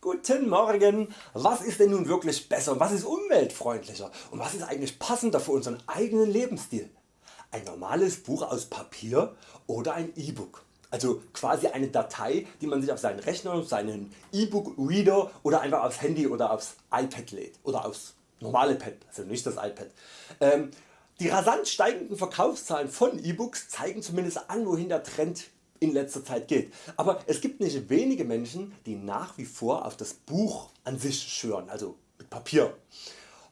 Guten Morgen! Was ist denn nun wirklich besser, was ist umweltfreundlicher und was ist eigentlich passender für unseren eigenen Lebensstil? Ein normales Buch aus Papier oder ein E-Book? Also quasi eine Datei die man sich auf seinen Rechner, seinen E-Book Reader oder einfach aufs Handy oder aufs iPad lädt oder aufs normale Pad, also nicht das iPad. Ähm, die rasant steigenden Verkaufszahlen von E-Books zeigen zumindest an wohin der Trend in letzter Zeit geht. Aber es gibt nicht wenige Menschen die nach wie vor auf das Buch an sich schwören, also mit Papier.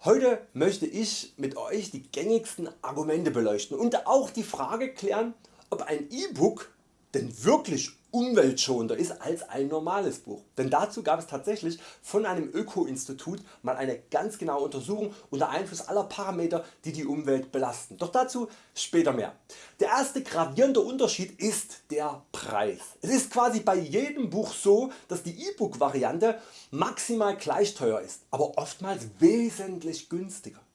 Heute möchte ich mit Euch die gängigsten Argumente beleuchten und auch die Frage klären ob ein E-Book denn wirklich umweltschonender ist als ein normales Buch. Denn dazu gab es tatsächlich von einem Öko-Institut mal eine ganz genaue Untersuchung unter Einfluss aller Parameter die die Umwelt belasten. Doch dazu später mehr. Der erste gravierende Unterschied ist der Preis. Es ist quasi bei jedem Buch so dass die E-Book Variante maximal gleich teuer ist, aber oftmals wesentlich günstiger.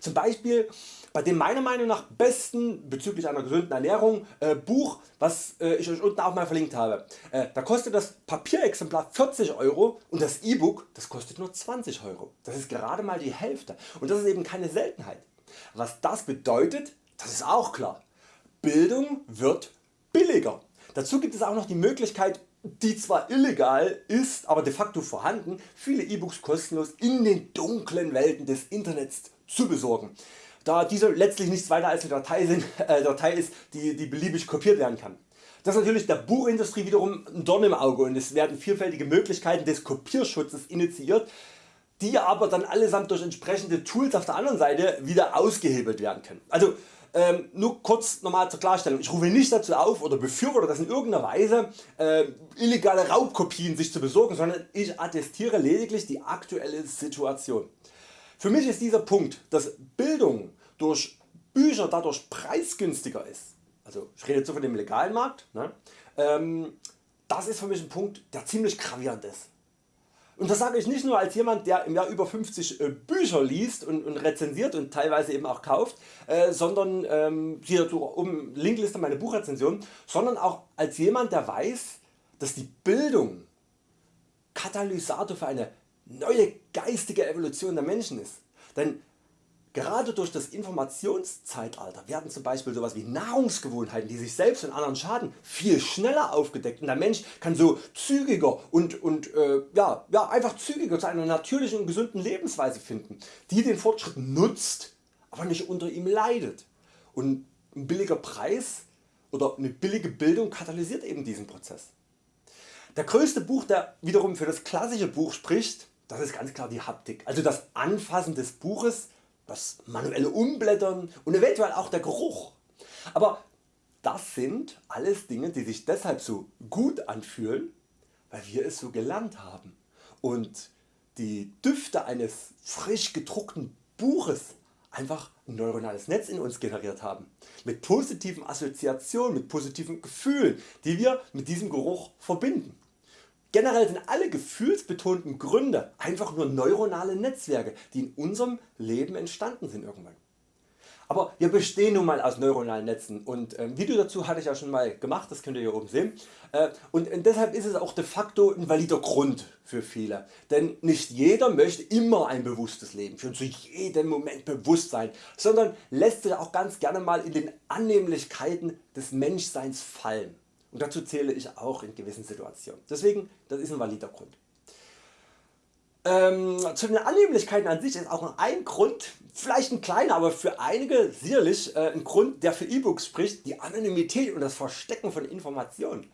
Zum Beispiel bei dem meiner Meinung nach besten bezüglich einer gesunden Ernährung äh, Buch was äh, ich Euch unten auch mal verlinkt habe. Äh, da kostet das Papierexemplar 40 Euro und das E-Book das kostet nur 20 Euro. Das ist gerade mal die Hälfte und das ist eben keine Seltenheit. Was das bedeutet, das ist auch klar. Bildung wird billiger. Dazu gibt es auch noch die Möglichkeit die zwar illegal ist, aber de facto vorhanden, viele E-Books kostenlos in den dunklen Welten des Internets zu besorgen da diese letztlich nichts weiter als eine Datei, sind, äh, Datei ist die, die beliebig kopiert werden kann. Das ist natürlich der Buchindustrie wiederum ein Dorn im Auge und es werden vielfältige Möglichkeiten des Kopierschutzes initiiert, die aber dann allesamt durch entsprechende Tools auf der anderen Seite wieder ausgehebelt werden können. Also ähm, nur kurz nochmal zur Klarstellung, ich rufe nicht dazu auf oder befürworte das in irgendeiner Weise äh, illegale Raubkopien sich zu besorgen, sondern ich attestiere lediglich die aktuelle Situation. Für mich ist dieser Punkt, dass Bildung durch Bücher dadurch preisgünstiger ist, also ich rede jetzt so von dem legalen Markt, ne, ähm, das ist für mich ein Punkt der ziemlich gravierend ist. Und das sage ich nicht nur als jemand der im Jahr über 50 äh, Bücher liest und, und, rezensiert und teilweise eben auch kauft, äh, sondern ähm, hier um Linkliste meine Buchrezension, sondern auch als jemand der weiß dass die Bildung Katalysator für eine neue geistige Evolution der Menschen ist. Denn Gerade durch das Informationszeitalter werden zum Beispiel sowas wie Nahrungsgewohnheiten die sich selbst und anderen schaden viel schneller aufgedeckt und der Mensch kann so zügiger und, und äh, ja, ja, einfach zügiger zu einer natürlichen und gesunden Lebensweise finden, die den Fortschritt nutzt, aber nicht unter ihm leidet. Und ein billiger Preis oder eine billige Bildung katalysiert eben diesen Prozess. Der größte Buch der wiederum für das klassische Buch spricht, das ist ganz klar die Haptik, also das Anfassen des Buches das manuelle Umblättern und eventuell auch der Geruch. Aber das sind alles Dinge die sich deshalb so gut anfühlen, weil wir es so gelernt haben und die Düfte eines frisch gedruckten Buches einfach ein neuronales Netz in uns generiert haben, mit positiven Assoziationen, mit positiven Gefühlen, die wir mit diesem Geruch verbinden. Generell sind alle gefühlsbetonten Gründe einfach nur neuronale Netzwerke die in unserem Leben entstanden sind irgendwann. Aber wir bestehen nun mal aus neuronalen Netzen und ähm, Video dazu hatte ich ja schon mal gemacht, das könnt ihr hier oben sehen. Äh, und deshalb ist es auch de facto ein valider Grund für viele. Denn nicht jeder möchte immer ein bewusstes Leben führen, zu jedem Moment bewusst sein, sondern lässt sich auch ganz gerne mal in den Annehmlichkeiten des Menschseins fallen und dazu zähle ich auch in gewissen Situationen. Deswegen das ist ein valider Grund. Ähm, zu den Annehmlichkeiten an sich ist auch ein Grund, vielleicht ein kleiner, aber für einige sicherlich äh, ein Grund der für E-Books spricht, die Anonymität und das Verstecken von Informationen.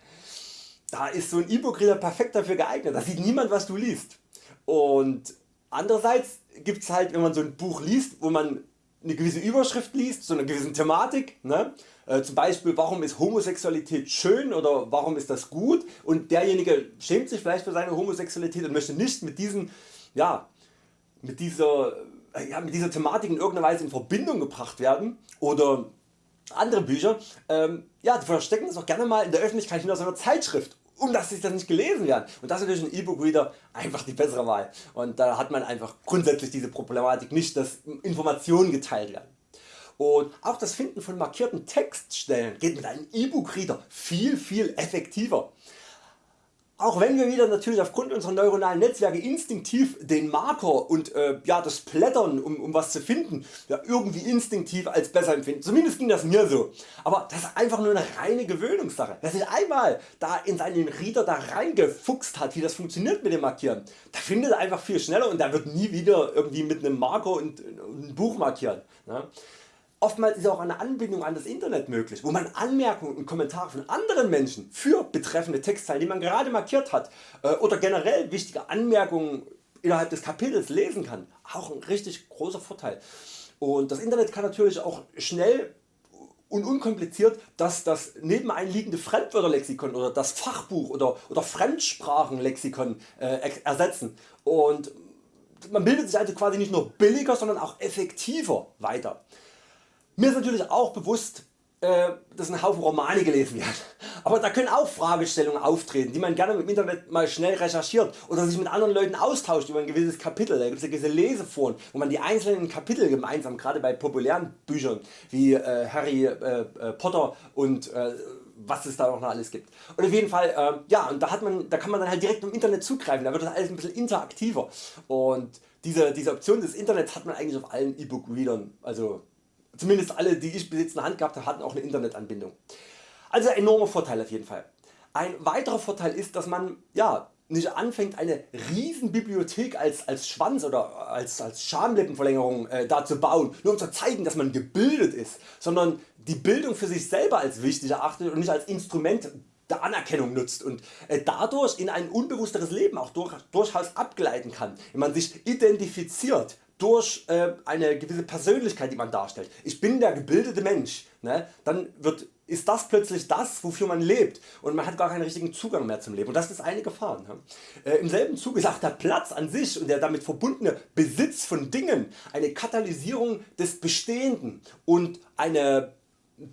Da ist so ein E-Book Reader perfekt dafür geeignet, da sieht niemand was du liest. Und andererseits gibt es halt wenn man so ein Buch liest wo man eine gewisse Überschrift liest, so eine gewisse Thematik, ne? äh, zum Beispiel warum ist Homosexualität schön oder warum ist das gut? Und derjenige schämt sich vielleicht für seine Homosexualität und möchte nicht mit, diesen, ja, mit, dieser, äh, ja, mit dieser Thematik in irgendeiner Weise in Verbindung gebracht werden. Oder andere Bücher ähm, ja, die verstecken das auch gerne mal in der Öffentlichkeit hinter so einer Zeitschrift um dass sich das nicht gelesen werden. Und das ist natürlich ein E-Book Reader einfach die bessere Wahl. Und da hat man einfach grundsätzlich diese Problematik nicht, dass Informationen geteilt werden. Und auch das Finden von markierten Textstellen geht mit einem E-Book Reader viel viel effektiver. Auch wenn wir wieder natürlich aufgrund unserer neuronalen Netzwerke instinktiv den Marker und äh, ja, das Plättern um, um was zu finden ja, irgendwie instinktiv als besser empfinden, zumindest ging das mir so, aber das ist einfach nur eine reine Gewöhnungssache. Wer sich einmal da in seinen Reader da reingefuchst hat wie das funktioniert mit dem Markieren, der findet einfach viel schneller und der wird nie wieder irgendwie mit einem Marker und, und ein Buch markieren. Ne? Oftmals ist auch eine Anbindung an das Internet möglich, wo man Anmerkungen und Kommentare von anderen Menschen für betreffende Textzeilen die man gerade markiert hat äh, oder generell wichtige Anmerkungen innerhalb des Kapitels lesen kann. Auch ein richtig großer Vorteil. Und das Internet kann natürlich auch schnell und unkompliziert das, das nebeneinliegende Fremdwörterlexikon oder das Fachbuch oder, oder Fremdsprachenlexikon äh, ersetzen. Und man bildet sich also quasi nicht nur billiger, sondern auch effektiver weiter. Mir ist natürlich auch bewusst äh, dass ein Haufen Romane gelesen werden. Aber da können auch Fragestellungen auftreten die man gerne im Internet mal schnell recherchiert oder sich mit anderen Leuten austauscht über ein gewisses Kapitel. Da gibt es ja gewisse Leseforen wo man die einzelnen Kapitel gemeinsam gerade bei populären Büchern wie äh, Harry äh, äh Potter und äh, was es da noch alles gibt. Und auf jeden Fall, äh, ja, und da, hat man, da kann man dann halt direkt im Internet zugreifen, da wird das alles ein bisschen interaktiver. Und diese, diese Option des Internets hat man eigentlich auf allen E-Book-Readern, also Zumindest alle die ich bis in Hand gehabt habe hatten auch eine Internetanbindung. Also enormer Vorteil auf jeden Fall. Ein weiterer Vorteil ist dass man ja, nicht anfängt eine riesen Bibliothek als, als Schwanz oder als, als Schamlippenverlängerung äh, da zu bauen, nur um zu zeigen dass man gebildet ist, sondern die Bildung für sich selber als wichtig erachtet und nicht als Instrument der Anerkennung nutzt und äh, dadurch in ein unbewussteres Leben auch durch, durchaus abgleiten kann, wenn man sich identifiziert durch äh, eine gewisse Persönlichkeit die man darstellt. Ich bin der gebildete Mensch, ne? dann wird, ist das plötzlich das wofür man lebt und man hat gar keinen richtigen Zugang mehr zum Leben und das ist eine Gefahr. Ne? Äh, Im selben Zuge ist auch der Platz an sich und der damit verbundene Besitz von Dingen eine Katalysierung des Bestehenden und eine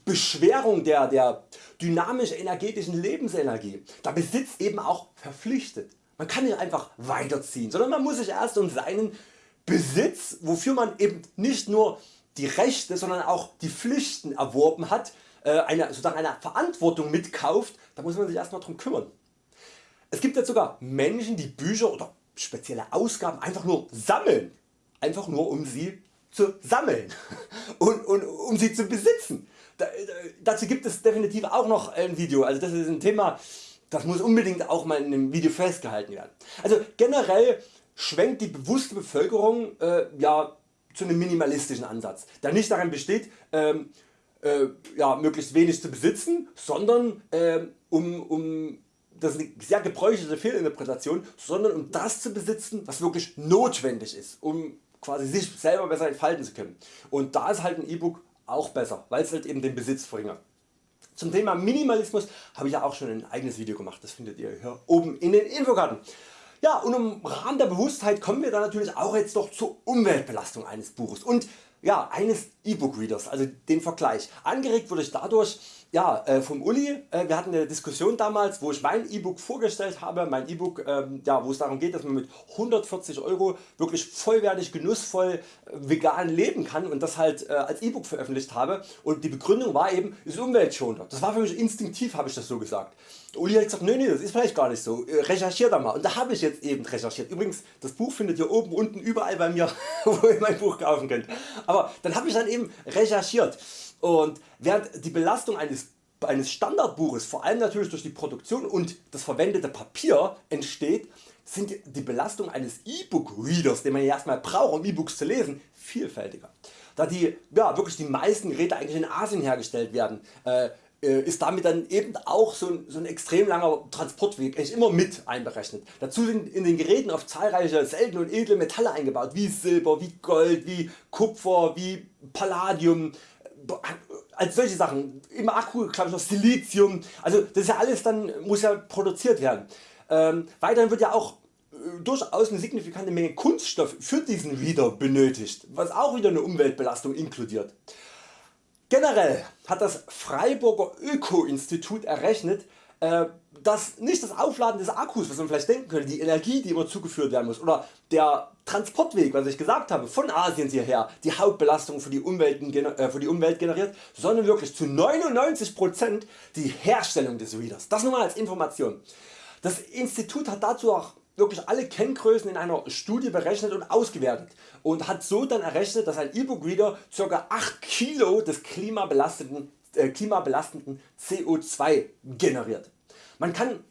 Beschwerung der, der dynamisch energetischen Lebensenergie. Da Besitz eben auch verpflichtet. Man kann nicht einfach weiterziehen, sondern man muss sich erst um seinen Besitz, wofür man eben nicht nur die Rechte, sondern auch die Pflichten erworben hat, äh, eine, sozusagen eine Verantwortung mitkauft, da muss man sich erstmal drum kümmern. Es gibt jetzt sogar Menschen die Bücher oder spezielle Ausgaben einfach nur sammeln, einfach nur um sie zu sammeln und, und um sie zu besitzen. Da, da, dazu gibt es definitiv auch noch ein Video, also das ist ein Thema das muss unbedingt auch mal in einem Video festgehalten werden. Also generell schwenkt die bewusste Bevölkerung äh, ja, zu einem minimalistischen Ansatz, der nicht darin besteht ähm, äh, ja, möglichst wenig zu besitzen, sondern äh, um, um das ist eine sehr gebräuchliche Fehlinterpretation, sondern um das zu besitzen was wirklich notwendig ist, um quasi sich selber besser entfalten zu können. Und da ist halt ein E-Book auch besser, weil es halt eben den Besitz verringert. Zum Thema Minimalismus habe ich ja auch schon ein eigenes Video gemacht, das findet ihr hier oben in den Infokarten. Ja, und im Rahmen der Bewusstheit kommen wir dann natürlich auch jetzt doch zur Umweltbelastung eines Buches. Und ja, eines E-Book Readers, also den Vergleich. Angeregt wurde ich dadurch ja, äh, vom Uli, äh, wir hatten eine Diskussion damals wo ich mein E-Book vorgestellt habe, mein E-Book ähm, ja, wo es darum geht dass man mit 140 Euro wirklich vollwertig genussvoll äh, vegan leben kann und das halt äh, als E-Book veröffentlicht habe und die Begründung war eben ist umweltschonender. Das war für mich instinktiv habe ich das so gesagt. Uli hat gesagt, nee, nee, das ist vielleicht gar nicht so, äh, recherchier da mal und da habe ich jetzt eben recherchiert. Übrigens das Buch findet ihr oben unten überall bei mir wo ihr mein Buch kaufen könnt. Aber dann habe ich dann eben recherchiert und während die Belastung eines eines Standardbuches vor allem natürlich durch die Produktion und das verwendete Papier entsteht, sind die Belastung eines E-Book Readers, den man ja erstmal braucht um E-Books zu lesen, vielfältiger. Da die, ja, wirklich die meisten Geräte eigentlich in Asien hergestellt werden, äh, ist damit dann eben auch so ein, so ein extrem langer Transportweg eigentlich immer mit einberechnet. Dazu sind in den Geräten oft zahlreiche seltene und edle Metalle eingebaut, wie Silber, wie Gold, wie Kupfer, wie Palladium, als solche Sachen, im Akku glaube ich noch Silizium, also das ist ja alles dann muss ja produziert werden. Ähm, weiterhin wird ja auch äh, durchaus eine signifikante Menge Kunststoff für diesen Reader benötigt, was auch wieder eine Umweltbelastung inkludiert. Generell hat das Freiburger Öko-Institut errechnet, äh, dass nicht das Aufladen des Akkus, was man vielleicht denken könnte, die Energie die immer zugeführt werden muss oder der Transportweg, was ich gesagt habe, von Asien hierher die Hauptbelastung für die, Umwelt, äh, für die Umwelt generiert, sondern wirklich zu 99% die Herstellung des Readers. Das nur mal als Information. Das Institut hat dazu auch wirklich alle Kenngrößen in einer Studie berechnet und ausgewertet und hat so dann errechnet dass ein E-Book Reader ca. 8 Kilo des klimabelastenden, äh, klimabelastenden CO2 generiert. Man kann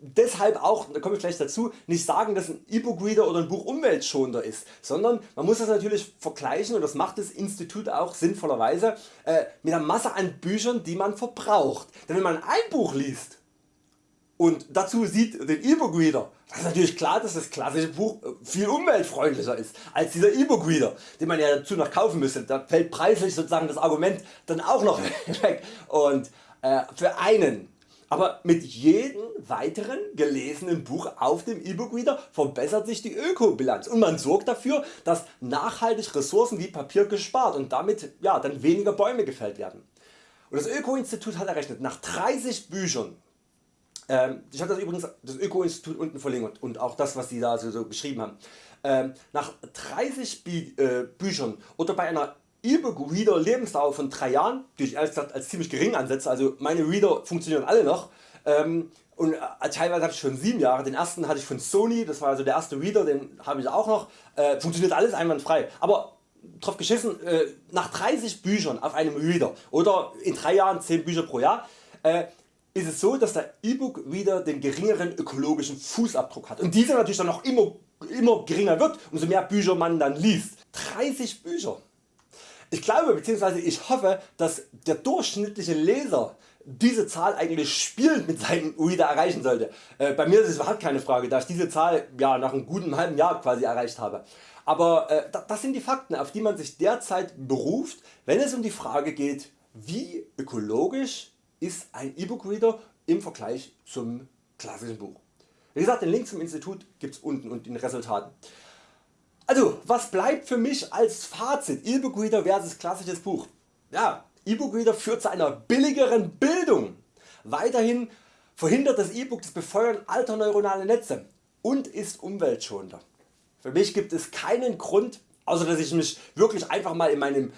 deshalb auch, da komme ich gleich dazu, nicht sagen dass ein E-Book Reader oder ein Buch umweltschonender ist, sondern man muss das natürlich vergleichen und das macht das Institut auch sinnvollerweise äh, mit der Masse an Büchern die man verbraucht. Denn wenn man ein Buch liest und dazu sieht den E-Book Reader, dann ist natürlich klar dass das klassische Buch äh, viel umweltfreundlicher ist als dieser E-Book Reader den man ja dazu noch kaufen müsste. Da fällt preislich sozusagen das Argument dann auch noch weg und äh, für einen aber mit jedem weiteren gelesenen Buch auf dem E-Book Reader verbessert sich die Ökobilanz und man sorgt dafür dass nachhaltig Ressourcen wie Papier gespart und damit ja, dann weniger Bäume gefällt werden. Und das Öko-Institut hat errechnet nach 30 Büchern ähm, ich habe das übrigens das Öko-Institut unten verlinkt und auch das was Sie da so, so geschrieben haben. Ähm, nach 30 äh, Büchern oder bei einer E-Book Reader Lebensdauer von 3 Jahren, die ich ehrlich gesagt als ziemlich gering ansetze, also meine Reader funktionieren alle noch ähm, und äh, teilweise habe ich schon 7 Jahre, den ersten hatte ich von Sony, das war also der erste Reader, den habe ich auch noch, äh, funktioniert alles einwandfrei. Aber drauf geschissen, äh, nach 30 Büchern auf einem Reader oder in 3 Jahren 10 Bücher pro Jahr äh, ist es so dass der E-Book Reader den geringeren ökologischen Fußabdruck hat und dieser natürlich dann noch immer, immer geringer wird umso mehr Bücher man dann liest. 30 Bücher ich glaube bzw. ich hoffe dass der durchschnittliche Leser diese Zahl eigentlich spielend mit seinem Reader erreichen sollte. Äh, bei mir ist es überhaupt keine Frage da ich diese Zahl ja, nach einem guten halben Jahr quasi erreicht habe. Aber äh, das sind die Fakten auf die man sich derzeit beruft wenn es um die Frage geht wie ökologisch ist ein E-Book Reader im Vergleich zum klassischen Buch. Wie gesagt den Link zum Institut gibt es unten und den Resultaten. Also was bleibt für mich als Fazit E-Book Reader versus klassisches Buch? Ja, E-Book Reader führt zu einer billigeren Bildung. Weiterhin verhindert das E-Book das Befeuern alter neuronale Netze und ist umweltschonender. Für mich gibt es keinen Grund außer dass ich mich wirklich einfach mal in meinem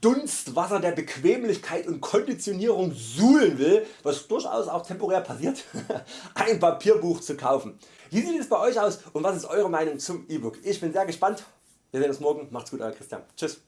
Dunstwasser der Bequemlichkeit und Konditionierung suhlen will, was durchaus auch temporär passiert, ein Papierbuch zu kaufen. Wie sieht es bei Euch aus und was ist Eure Meinung zum E-Book? Ich bin sehr gespannt. Wir sehen uns morgen. Macht's gut, euer Christian. Tschüss.